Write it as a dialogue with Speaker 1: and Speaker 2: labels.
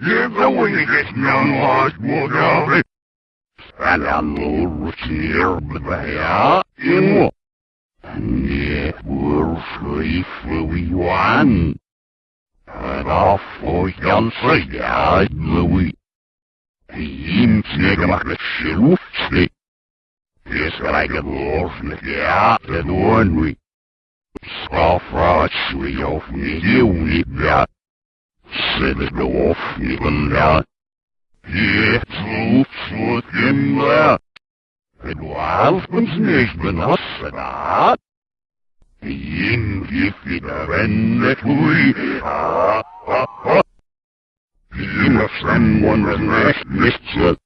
Speaker 1: Я going to get young lost Bulgari. Спалянул сербая ему. Не бурший фуйюан. Рафуян саядлый. Им снегом расчелушцы. Без разговорных я донуй. Страшачуёвни улыбя. Северовни гля. Ецу сутемля. Edualfens nicht benutzen hat. Ihn gibt in der Wende tui. Ha, ha, ha. Ihn ist dann wundern nicht nicht zu.